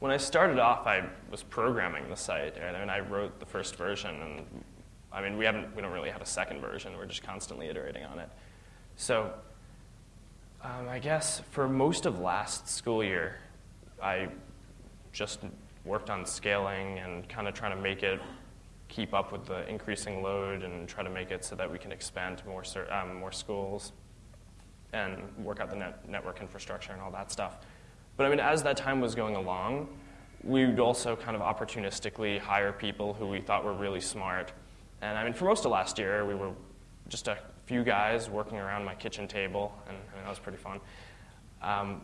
when I started off, I was programming the site, and I, mean, I wrote the first version, and I mean, we haven't, we don't really have a second version. We're just constantly iterating on it. So, um, I guess for most of last school year, I just worked on scaling and kind of trying to make it keep up with the increasing load and try to make it so that we can expand to more, um, more schools and work out the net network infrastructure and all that stuff. But I mean, as that time was going along, we would also kind of opportunistically hire people who we thought were really smart. And I mean, for most of last year, we were just a few guys working around my kitchen table, and, and that was pretty fun. Um,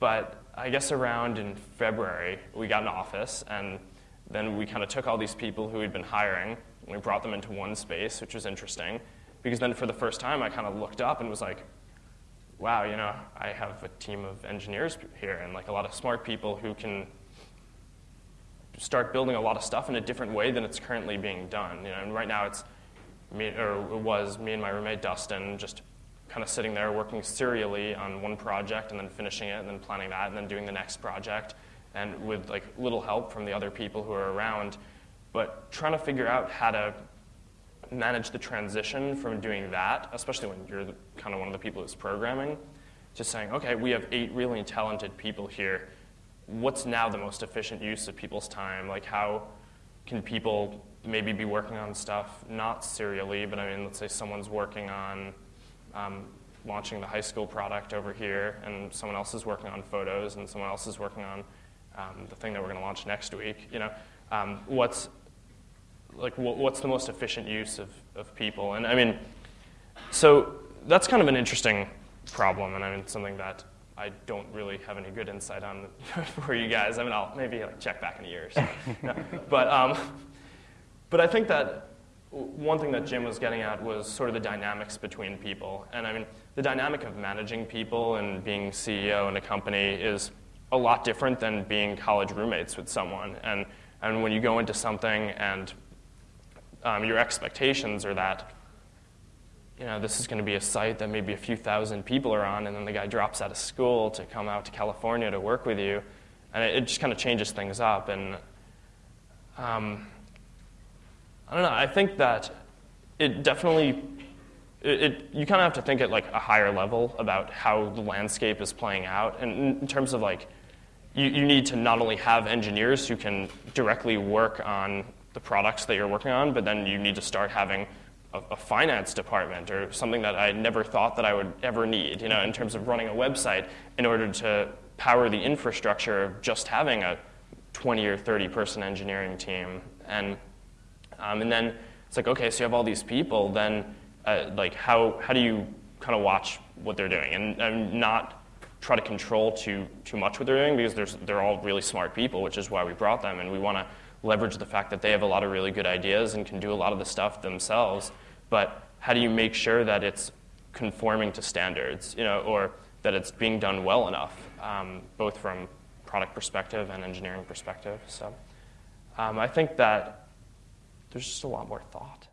but I guess around in February, we got an office, and then we kind of took all these people who we'd been hiring, and we brought them into one space, which was interesting. Because then for the first time, I kind of looked up and was like, wow, you know, I have a team of engineers here and like a lot of smart people who can start building a lot of stuff in a different way than it's currently being done. You know, and right now it's me, or it was me and my roommate Dustin just kind of sitting there working serially on one project and then finishing it and then planning that and then doing the next project and with like little help from the other people who are around, but trying to figure out how to manage the transition from doing that, especially when you're kind of one of the people who's programming, to saying, okay, we have eight really talented people here. What's now the most efficient use of people's time? Like, how can people maybe be working on stuff not serially, but I mean, let's say someone's working on um, launching the high school product over here, and someone else is working on photos, and someone else is working on um, the thing that we're going to launch next week. You know, um, what's like what's the most efficient use of, of people? And I mean, so that's kind of an interesting problem, and I mean something that I don't really have any good insight on for you guys. I mean, I'll maybe like check back in a year. So. no. But um, but I think that one thing that Jim was getting at was sort of the dynamics between people, and I mean the dynamic of managing people and being CEO in a company is a lot different than being college roommates with someone. And and when you go into something and um, your expectations are that you know, this is going to be a site that maybe a few thousand people are on, and then the guy drops out of school to come out to California to work with you, and it, it just kind of changes things up. And um, I don't know. I think that it definitely it, it, you kind of have to think at like a higher level about how the landscape is playing out, and in, in terms of like you, you need to not only have engineers who can directly work on the products that you're working on, but then you need to start having a, a, finance department or something that I never thought that I would ever need, you know, in terms of running a website in order to power the infrastructure of just having a 20 or 30 person engineering team. And, um, and then it's like, okay, so you have all these people, then uh, like how, how do you kind of watch what they're doing and, and not try to control too, too much what they're doing because they're all really smart people, which is why we brought them, and we want to leverage the fact that they have a lot of really good ideas and can do a lot of the stuff themselves. But how do you make sure that it's conforming to standards, you know, or that it's being done well enough, um, both from product perspective and engineering perspective? So um, I think that there's just a lot more thought.